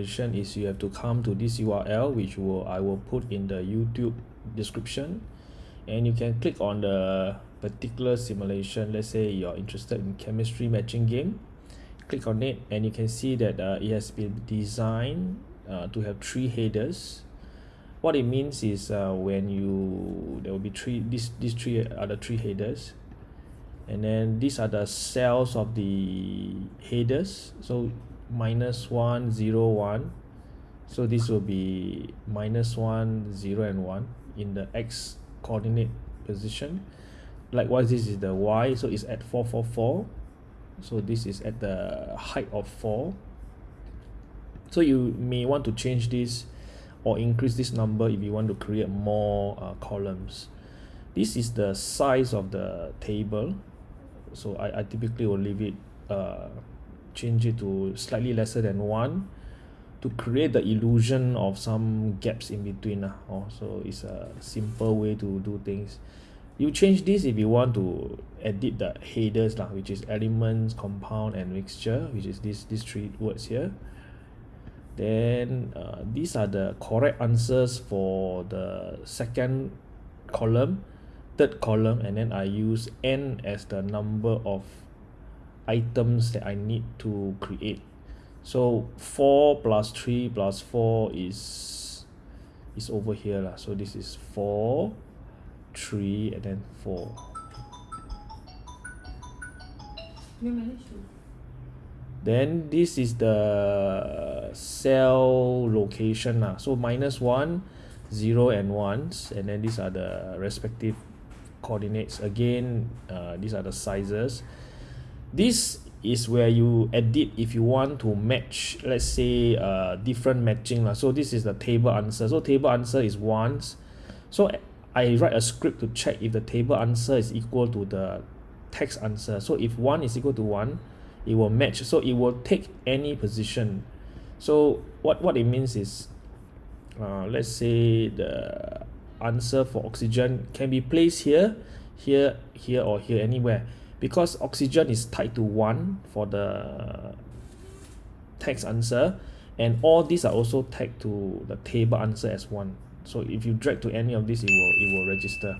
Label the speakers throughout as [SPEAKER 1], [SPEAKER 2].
[SPEAKER 1] is you have to come to this URL which will I will put in the YouTube description. And you can click on the particular simulation. Let's say you're interested in chemistry matching game. Click on it and you can see that uh, it has been designed uh, to have three headers. What it means is uh, when you there will be three these these three are the three headers. And then these are the cells of the headers. So minus one zero one. So this will be minus one zero and one in the x coordinate position. Likewise this is the y so it's at 444 so this is at the height of 4 so you may want to change this or increase this number if you want to create more uh, columns. This is the size of the table. So I, I typically will leave it uh, change it to slightly lesser than 1 to create the illusion of some gaps in between uh, oh, so it's a simple way to do things. You change this if you want to edit the headers lah, which is elements compound and mixture which is this these three words here. Then uh, these are the correct answers for the second column third column and then I use n as the number of items that I need to create. So 4 plus 3 plus 4 is is over here lah. so this is 4 3 and then 4 then this is the cell location lah. so minus 1 0 and 1s and then these are the respective coordinates. Again uh, these are the sizes this is where you edit if you want to match let's say uh, different matching lah. so this is the table answer. So table answer is ones so I write a script to check if the table answer is equal to the text answer. So if 1 is equal to 1 it will match. So it will take any position. So what what it means is uh, let's say the answer for oxygen can be placed here here here or here anywhere because oxygen is tied to 1 for the text answer and all these are also tagged to the table answer as 1 so if you drag to any of this it will it will register.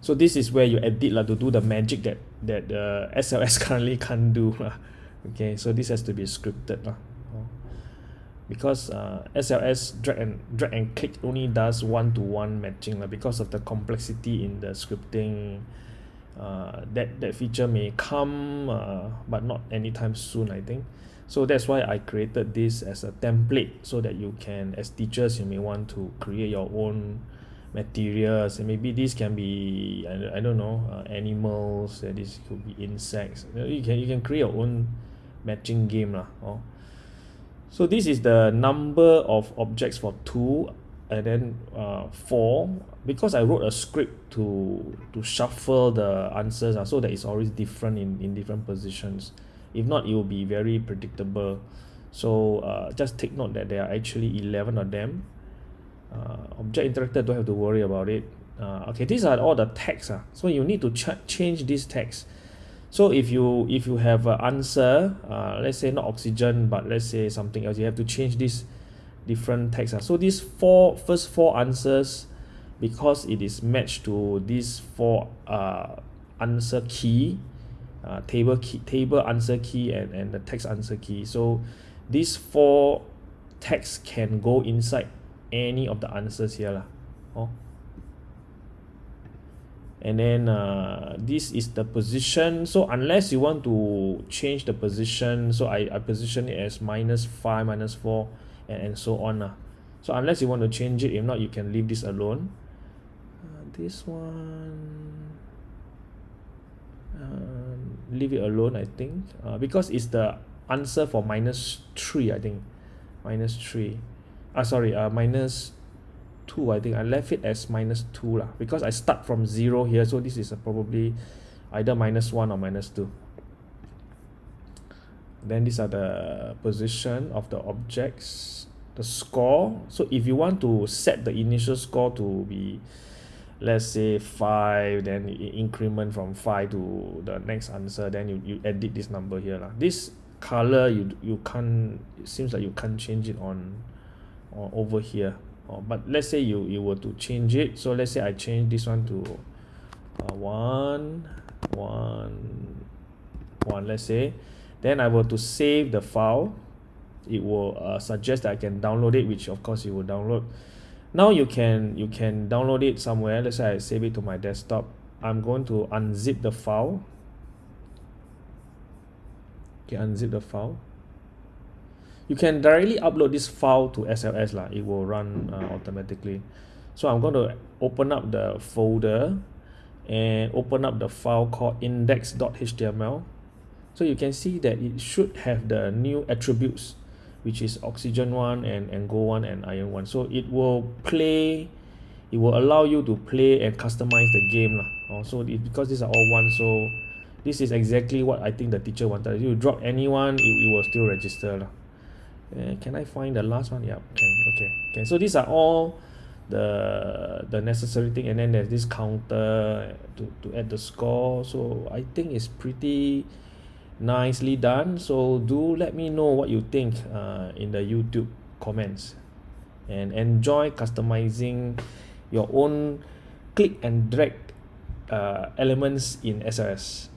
[SPEAKER 1] So this is where you edit lah to do the magic that that uh, SLS currently can't do okay so this has to be scripted lah. Because uh, SLS drag and drag and click only does one to one matching lah because of the complexity in the scripting uh, that that feature may come uh, but not anytime soon I think. So that's why I created this as a template so that you can as teachers you may want to create your own materials. And maybe this can be I, I don't know uh, animals and this could be insects. You can you can create your own matching game lah oh. So this is the number of objects for two and then uh, four because I wrote a script to to shuffle the answers uh, so that it's always different in, in different positions. If not it will be very predictable. So uh, just take note that there are actually 11 of them. Uh, object interactor don't have to worry about it. Uh, okay these are all the text uh. so you need to ch change this text. So if you if you have an answer uh, let's say not oxygen but let's say something else you have to change this different text uh. so these four first four answers because it is matched to these four uh, answer key uh, table key table answer key and, and the text answer key so these four text can go inside any of the answers here lah. Oh. and then uh, this is the position so unless you want to change the position so I, I position it as minus 5 minus 4 and, and so on uh. so unless you want to change it if not you can leave this alone. Uh, this one um, leave it alone I think. Uh, because it's the answer for minus 3 I think. Minus 3 uh, sorry uh, minus 2 I think. I left it as minus 2 lah. Because I start from 0 here so this is probably either minus 1 or minus 2 then these are the position of the objects the score. So if you want to set the initial score to be let's say 5 then increment from 5 to the next answer then you, you edit this number here lah. this color you you can't it seems like you can't change it on or over here. Or but let's say you you were to change it. So let's say I change this one to uh, one one one let's say then I were to save the file it will uh, suggest that I can download it which of course you will download. Now you can you can download it somewhere. Let's say I save it to my desktop. I'm going to unzip the file. Okay unzip the file. You can directly upload this file to SLS lah. It will run uh, automatically. So I'm going to open up the folder and open up the file called index.html so you can see that it should have the new attributes which is oxygen one and angle one and iron one. So it will play it will allow you to play and customize the game lah. Also it, because these are all one so this is exactly what I think the teacher wanted. You drop anyone it, it will still register uh, can I find the last one? Yeah can okay okay so these are all the the necessary thing. And then there's this counter to, to add the score. So I think it's pretty nicely done. So do let me know what you think uh, in the YouTube comments. And enjoy customizing your own click and drag uh, elements in SLS